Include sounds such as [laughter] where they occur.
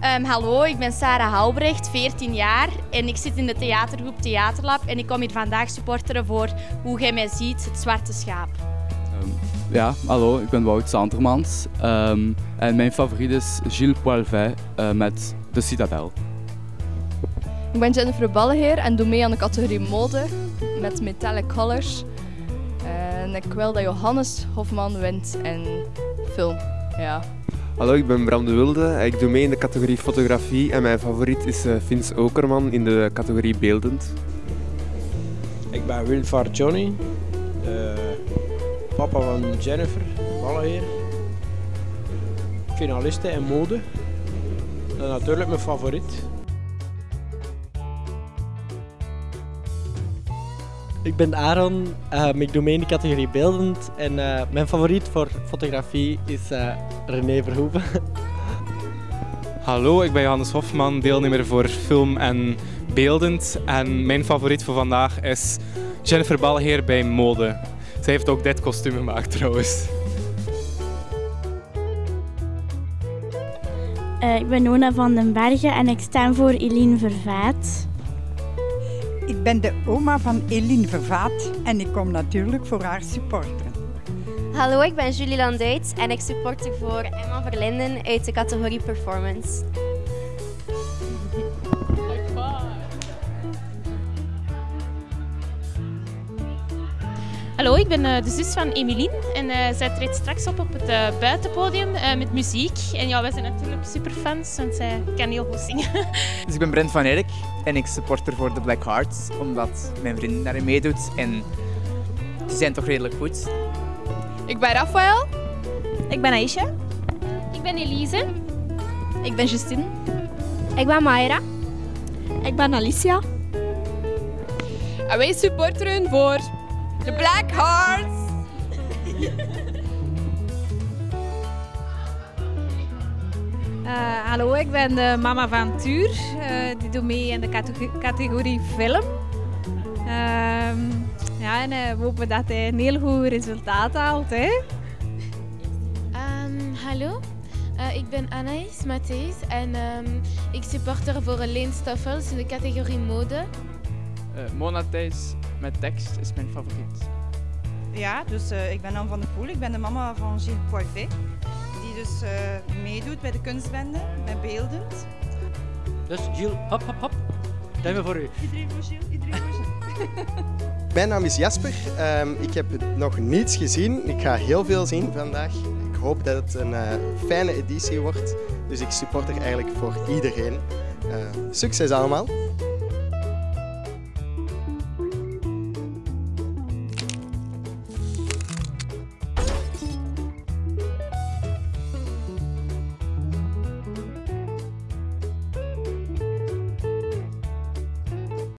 Ehm, hallo, ik ben Sarah Halbrecht, 14 jaar en ik zit in de theatergroep Theaterlab en ik kom hier vandaag supporteren voor Hoe Gij Mij Ziet, het Zwarte Schaap. Ehm, ja, hallo, ik ben Wout Santermans Ehm, en mijn favoriet is Gilles Poilvet eh, met De Citadel. Ik ben Jennifer Balleheer en doe mee aan de categorie mode met metallic colors. En ik wil dat Johannes Hofman wint en film. Ja. Hallo, ik ben Bram de Wilde. Ik doe mee in de categorie fotografie en mijn favoriet is eh, Vince Okerman in de categorie beeldend. Ik ben Wilfar Johnny, eh, papa van Jennifer Balleheer, finaliste in mode. En natuurlijk mijn favoriet. Ik ben Aaron, ehm, ik doe mee in de categorie beeldend en eh, mijn favoriet voor fotografie is eh, René Verhoeven. [laughs] Hallo, ik ben Johannes Hofman, deelnemer voor film en beeldend. En mijn favoriet voor vandaag is Jennifer Balheer bij Mode. Zij heeft ook dit kostuum gemaakt trouwens. Eh, ik ben Nona van den Bergen en ik stem voor Eline Vervaat. Ik ben de oma van Eline Vervaat en ik kom natuurlijk voor haar supporteren. Hallo, ik ben Julie Landuit en ik supporter voor Emma Verlinden uit de categorie Performance. Hallo, ik ben eh, de zus van Emilien en eh, zij treedt straks op op het eh, buitenpodium eh, met muziek. En ja, wij zijn natuurlijk superfans, want zij kan heel goed zingen. [laughs] Dus ik ben Brent van Erk en ik supporter voor de Black Hearts, omdat mijn vriendin daarin meedoet en ze zijn toch redelijk goed. Ik ben Rafael. Ik ben Aisha. Ik ben Elise. Ik ben Justine. Ik ben Mayra. Ik ben Alicia. En wij supporteren voor de Black Hearts. Uh, hallo, ik ben de mama van Tuur. Uh, die doet mee in de categorie, categorie film. Uh, ja, en uh, we hopen dat hij een heel goed resultaat haalt. Hè? Um, hallo, ik ben Anaïs Matthijs en um, ik supporter voor Leen Stoffels in de categorie mode. Mona Thijs met tekst is mijn favoriet. Ja, dus uh, ik ben Anne van der Poel. Ik ben de mama van Gilles Poivet. Die dus uh, meedoet bij de kunstbende, met beeldend. Dus Gilles, hop, hop, hop. Duimen voor u. Iedereen voor Gilles, iedereen voor Gilles. [laughs] Mijn naam is Jasper. Um, ik heb nog niets gezien. Ik ga heel veel zien vandaag. Ik hoop dat het een uh, fijne editie wordt. Dus ik support er eigenlijk voor iedereen. succes allemaal!